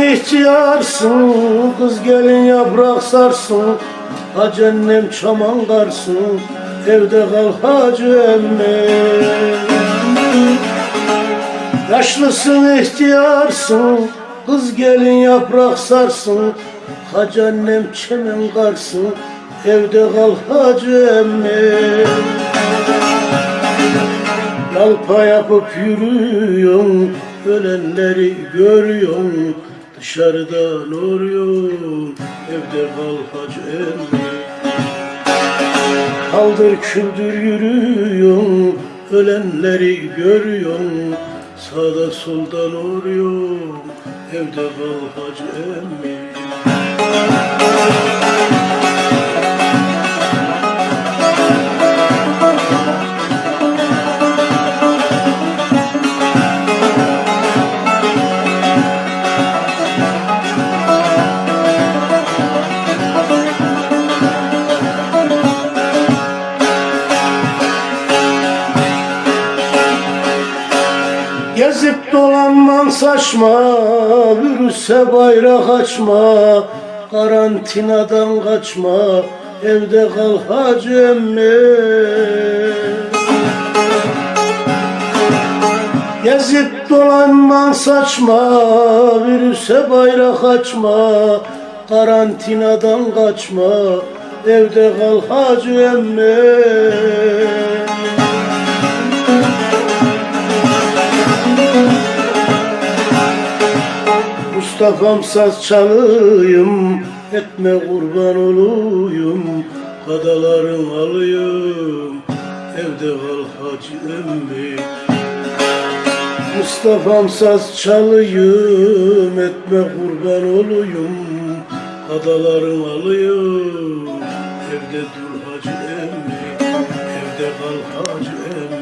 ihtiyarsın Kız gelin yaprak sarsın Hacı annem çaman karsın Evde kal hacı emmi. Yaşlısın ihtiyarsın Kız gelin yaprak sarsın Hacı annem çemen karsın Evde kal hacı emmi. Yalpa yapıp yürüyorsun Ölenleri görüyorsun Dışarıdan oruyorsun Evde kal hacı emmi Kaldır küldür yürüyorsun Ölenleri görüyorsun Sağda soldan uğruyorsun Evde kal hacı emmi Gezip dolanman saçma Virüse bayrak açma Karantinadan kaçma Evde kal hacı emmi. Gezip dolanman saçma Virüse bayrak açma Karantinadan kaçma Evde kal hacı emmi Mustafa'm saz çalıyım Etme kurban olayım Kadaların alayım Evde kal hacı emmi. Mustafa'm saz çalıyım Etme kurban olayım Kadaların alayım Evde dur hacı emmi Evde kal hacı emmi